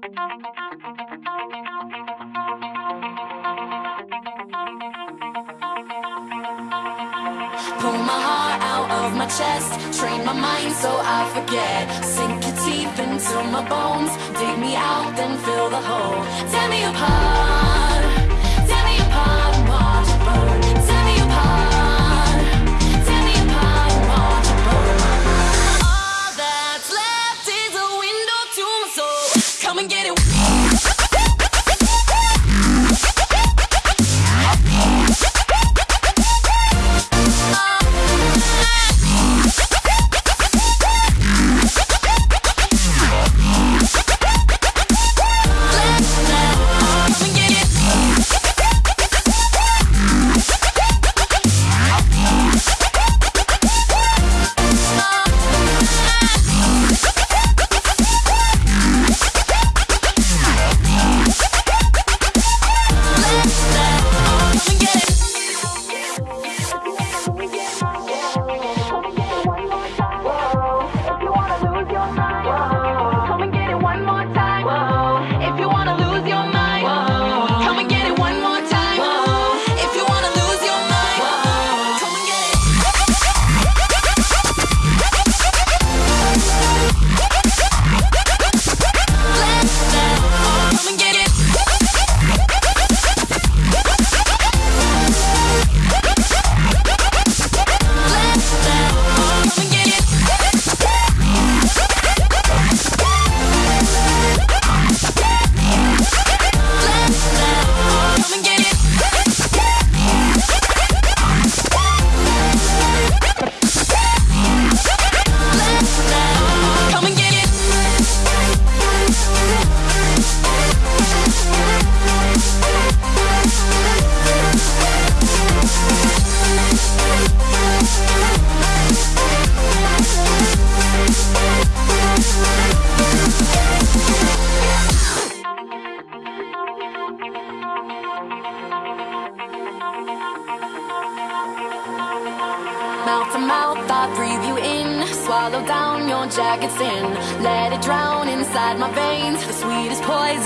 Pull my heart out of my chest Train my mind so I forget. Sink your teeth into my bones Dig me out, then fill the hole. Tear me apart Mouth to mouth, I breathe you in. Swallow down your jagged sin Let it drown inside my veins. The sweetest poison